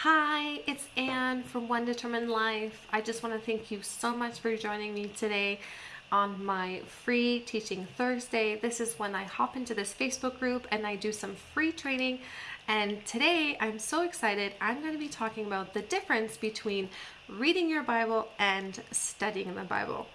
Hi, it's Anne from One Determined Life. I just want to thank you so much for joining me today on my free Teaching Thursday. This is when I hop into this Facebook group and I do some free training. And today I'm so excited. I'm going to be talking about the difference between reading your Bible and studying the Bible.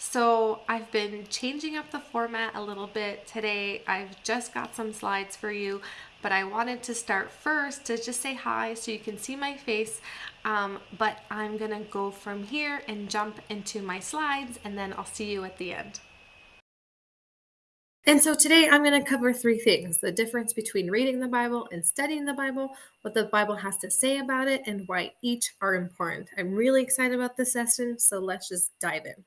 So I've been changing up the format a little bit today. I've just got some slides for you, but I wanted to start first to just say hi so you can see my face. Um, but I'm gonna go from here and jump into my slides and then I'll see you at the end. And so today I'm going to cover three things the difference between reading the Bible and studying the Bible, what the Bible has to say about it, and why each are important. I'm really excited about this session, so let's just dive in.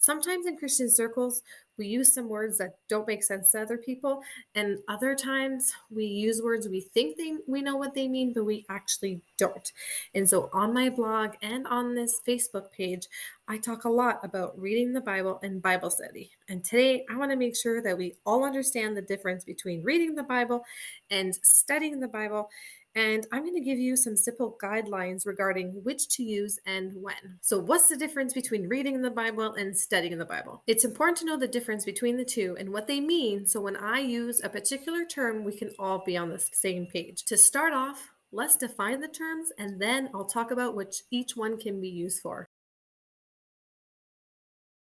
Sometimes in Christian circles, we use some words that don't make sense to other people, and other times we use words we think they we know what they mean, but we actually don't. And so on my blog and on this Facebook page, I talk a lot about reading the Bible and Bible study. And today I want to make sure that we all understand the difference between reading the Bible and studying the Bible and I'm going to give you some simple guidelines regarding which to use and when. So, what's the difference between reading the Bible and studying the Bible? It's important to know the difference between the two and what they mean so when I use a particular term, we can all be on the same page. To start off, let's define the terms and then I'll talk about which each one can be used for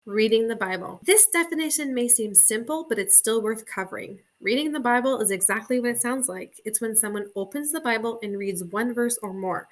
reading the Bible. This definition may seem simple, but it's still worth covering. Reading the Bible is exactly what it sounds like it's when someone opens the Bible and reads one verse or more.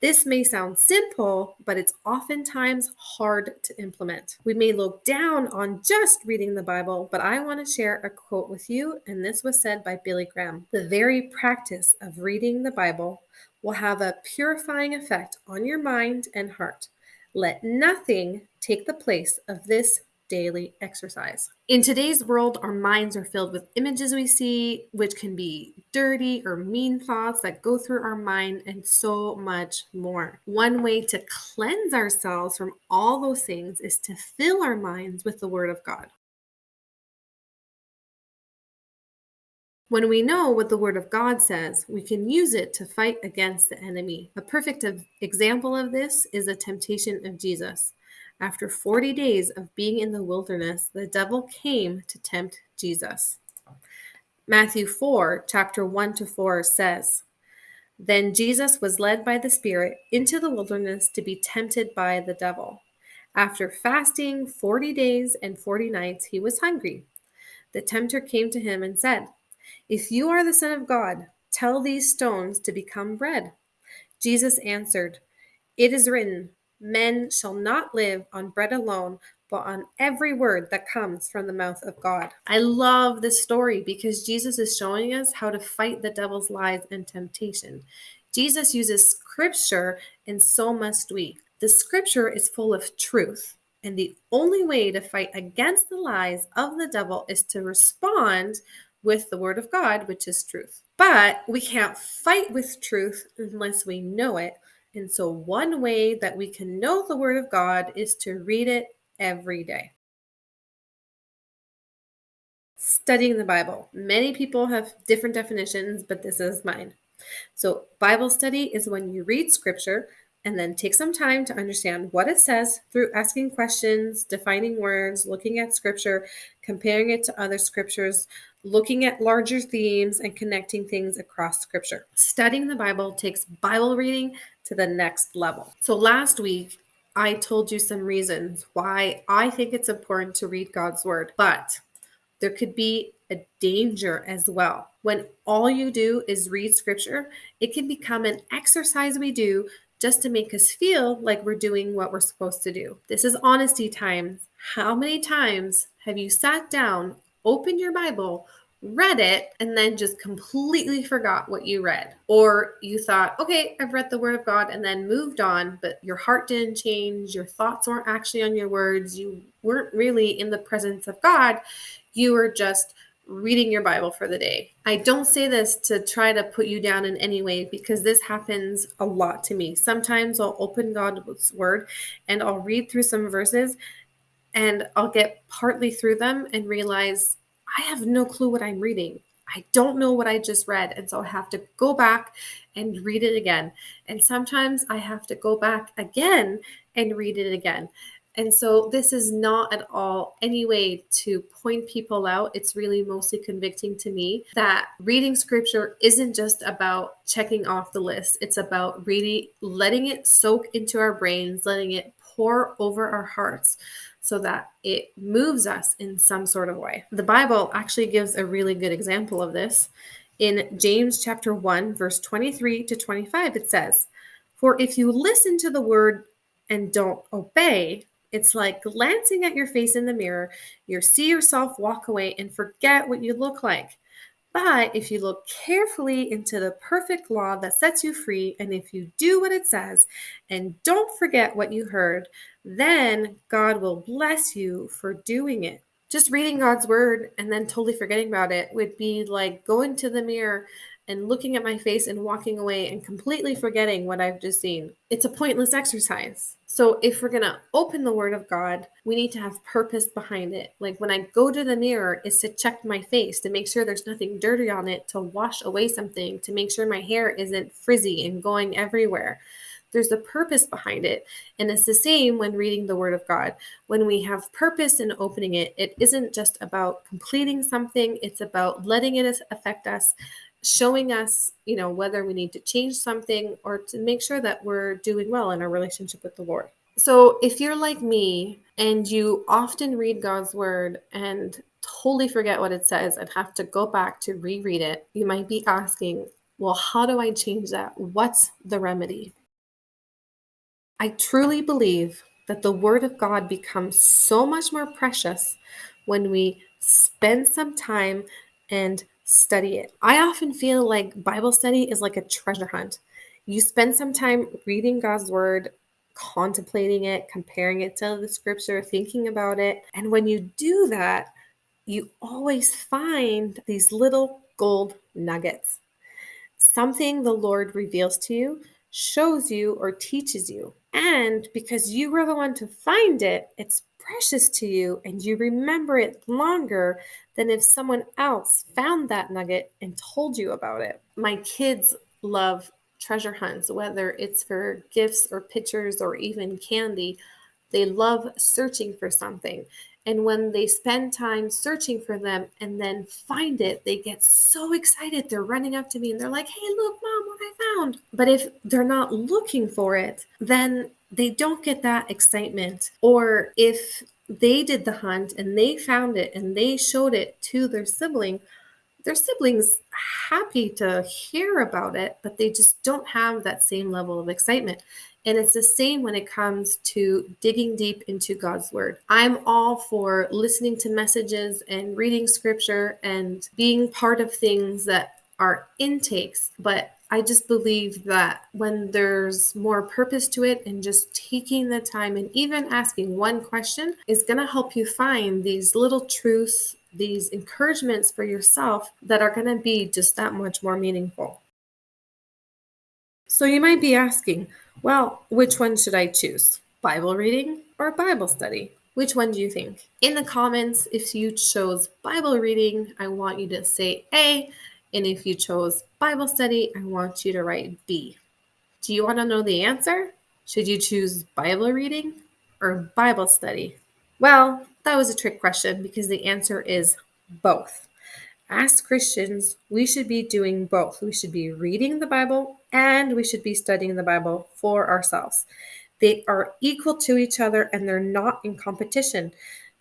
This may sound simple, but it's oftentimes hard to implement. We may look down on just reading the Bible, but I want to share a quote with you, and this was said by Billy Graham. The very practice of reading the Bible will have a purifying effect on your mind and heart. Let nothing take the place of this daily exercise. In today's world, our minds are filled with images we see, which can be dirty or mean thoughts that go through our mind, and so much more. One way to cleanse ourselves from all those things is to fill our minds with the Word of God. When we know what the Word of God says, we can use it to fight against the enemy. A perfect example of this is the temptation of Jesus. After 40 days of being in the wilderness, the devil came to tempt Jesus. Matthew 4, chapter 1 to 4 says, Then Jesus was led by the Spirit into the wilderness to be tempted by the devil. After fasting 40 days and 40 nights, he was hungry. The tempter came to him and said, if you are the Son of God, tell these stones to become bread. Jesus answered, It is written, Men shall not live on bread alone, but on every word that comes from the mouth of God. I love this story because Jesus is showing us how to fight the devil's lies and temptation. Jesus uses scripture, and so must we. The scripture is full of truth. And the only way to fight against the lies of the devil is to respond with the Word of God, which is truth. But we can't fight with truth unless we know it. And so, one way that we can know the Word of God is to read it every day. Studying the Bible. Many people have different definitions, but this is mine. So, Bible study is when you read scripture and then take some time to understand what it says through asking questions, defining words, looking at scripture, comparing it to other scriptures, looking at larger themes, and connecting things across scripture. Studying the Bible takes Bible reading to the next level. So last week, I told you some reasons why I think it's important to read God's word, but there could be a danger as well. When all you do is read scripture, it can become an exercise we do just to make us feel like we're doing what we're supposed to do. This is honesty time. How many times have you sat down, opened your Bible, read it, and then just completely forgot what you read? Or you thought, okay, I've read the Word of God and then moved on, but your heart didn't change, your thoughts weren't actually on your words, you weren't really in the presence of God, you were just reading your Bible for the day. I don't say this to try to put you down in any way because this happens a lot to me. Sometimes I'll open God's word and I'll read through some verses and I'll get partly through them and realize I have no clue what I'm reading. I don't know what I just read. And so I have to go back and read it again. And sometimes I have to go back again and read it again. And so this is not at all any way to point people out. It's really mostly convicting to me that reading scripture isn't just about checking off the list. It's about really letting it soak into our brains, letting it pour over our hearts so that it moves us in some sort of way. The Bible actually gives a really good example of this. In James chapter 1 verse 23 to 25 it says, "For if you listen to the word and don't obey, it's like glancing at your face in the mirror. You see yourself walk away and forget what you look like. But if you look carefully into the perfect law that sets you free, and if you do what it says and don't forget what you heard, then God will bless you for doing it. Just reading God's word and then totally forgetting about it would be like going to the mirror and looking at my face and walking away and completely forgetting what I've just seen. It's a pointless exercise. So, if we're going to open the Word of God, we need to have purpose behind it. Like when I go to the mirror, is to check my face to make sure there's nothing dirty on it, to wash away something, to make sure my hair isn't frizzy and going everywhere. There's a purpose behind it. And it's the same when reading the Word of God. When we have purpose in opening it, it isn't just about completing something, it's about letting it affect us showing us, you know, whether we need to change something or to make sure that we're doing well in our relationship with the Lord. So, if you're like me and you often read God's word and totally forget what it says and have to go back to reread it, you might be asking, well, how do I change that? What's the remedy? I truly believe that the word of God becomes so much more precious when we spend some time and study it. I often feel like Bible study is like a treasure hunt. You spend some time reading God's word, contemplating it, comparing it to the scripture, thinking about it. And when you do that, you always find these little gold nuggets. Something the Lord reveals to you, shows you, or teaches you. And because you were the one to find it, it's precious to you and you remember it longer than if someone else found that nugget and told you about it. My kids love treasure hunts, whether it's for gifts or pictures or even candy. They love searching for something. And when they spend time searching for them and then find it, they get so excited. They're running up to me and they're like, hey, look, mom, what I found. But if they're not looking for it, then they don't get that excitement. Or if they did the hunt and they found it and they showed it to their sibling, their siblings happy to hear about it, but they just don't have that same level of excitement. And it's the same when it comes to digging deep into God's word. I'm all for listening to messages and reading scripture and being part of things that are intakes, but I just believe that when there's more purpose to it and just taking the time and even asking one question is going to help you find these little truths, these encouragements for yourself that are going to be just that much more meaningful. So you might be asking, well, which one should I choose? Bible reading or Bible study? Which one do you think? In the comments, if you chose Bible reading, I want you to say A. And if you chose Bible study, I want you to write B. Do you want to know the answer? Should you choose Bible reading or Bible study? Well, that was a trick question because the answer is both. As Christians, we should be doing both. We should be reading the Bible and we should be studying the Bible for ourselves. They are equal to each other and they're not in competition.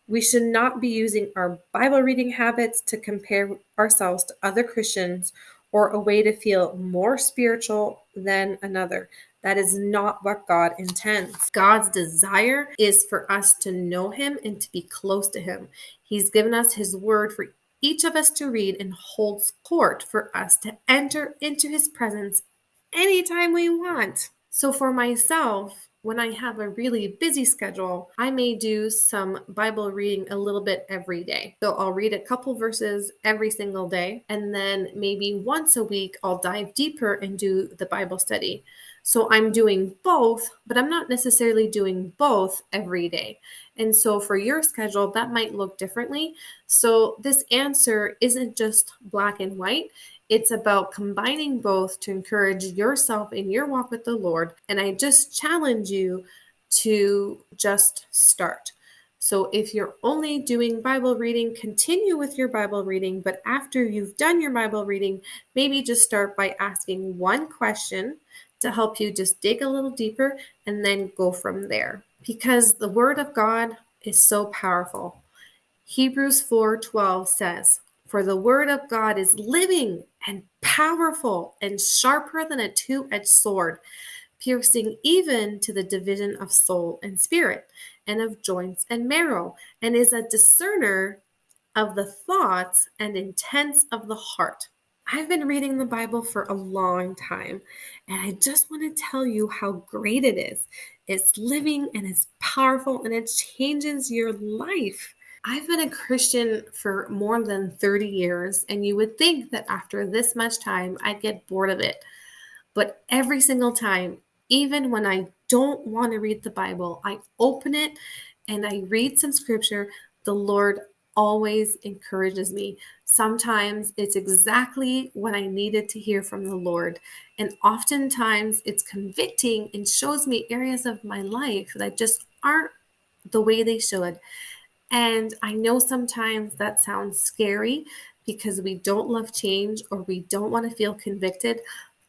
We should not be using our Bible reading habits to compare ourselves to other Christians or a way to feel more spiritual than another. That is not what God intends. God's desire is for us to know Him and to be close to Him. He's given us His word for each of us to read and holds court for us to enter into His presence anytime we want. So, for myself, when I have a really busy schedule, I may do some Bible reading a little bit every day. So I'll read a couple verses every single day, and then maybe once a week, I'll dive deeper and do the Bible study. So I'm doing both, but I'm not necessarily doing both every day. And so for your schedule, that might look differently. So this answer isn't just black and white. It's about combining both to encourage yourself in your walk with the Lord. And I just challenge you to just start. So if you're only doing Bible reading, continue with your Bible reading. But after you've done your Bible reading, maybe just start by asking one question to help you just dig a little deeper and then go from there. Because the Word of God is so powerful. Hebrews 4:12 says, "For the word of God is living and powerful and sharper than a two-edged sword, piercing even to the division of soul and spirit, and of joints and marrow, and is a discerner of the thoughts and intents of the heart. I've been reading the Bible for a long time, and I just want to tell you how great it is. It's living and it's powerful and it changes your life. I've been a Christian for more than 30 years, and you would think that after this much time, I'd get bored of it. But every single time, even when I don't want to read the Bible, I open it and I read some scripture. The Lord always encourages me. Sometimes it's exactly what I needed to hear from the Lord. And oftentimes it's convicting and shows me areas of my life that just aren't the way they should. And I know sometimes that sounds scary because we don't love change or we don't want to feel convicted.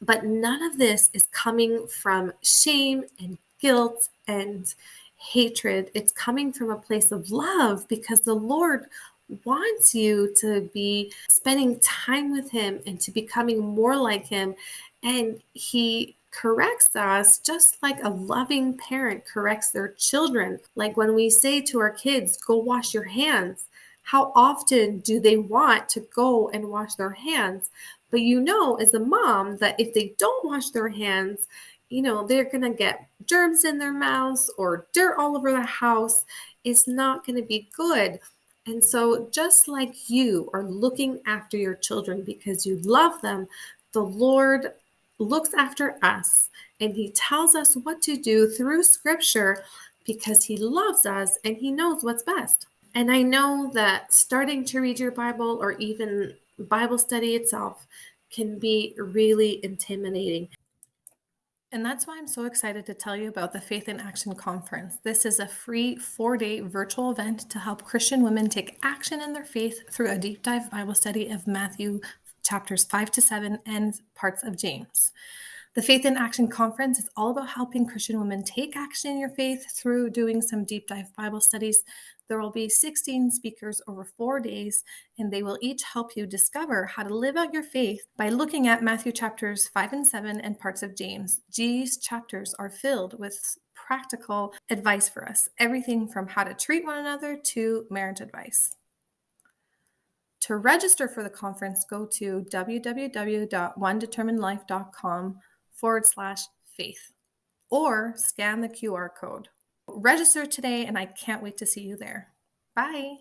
But none of this is coming from shame and guilt and hatred. It's coming from a place of love because the Lord wants you to be spending time with Him and to becoming more like Him. And He corrects us just like a loving parent corrects their children. Like when we say to our kids, go wash your hands, how often do they want to go and wash their hands? But you know, as a mom, that if they don't wash their hands, you know, they're going to get germs in their mouths or dirt all over the house. It's not going to be good. And so, just like you are looking after your children because you love them, the Lord looks after us and He tells us what to do through Scripture because He loves us and He knows what's best. And I know that starting to read your Bible or even Bible study itself can be really intimidating. And that's why I'm so excited to tell you about the Faith in Action Conference. This is a free four day virtual event to help Christian women take action in their faith through a deep dive Bible study of Matthew chapters 5 to 7 and parts of James. The Faith in Action Conference is all about helping Christian women take action in your faith through doing some deep dive Bible studies. There will be 16 speakers over four days, and they will each help you discover how to live out your faith by looking at Matthew chapters 5 and 7 and parts of James. These chapters are filled with practical advice for us everything from how to treat one another to marriage advice. To register for the conference, go to www.onedeterminedlife.com forward slash faith or scan the QR code. Register today, and I can't wait to see you there. Bye.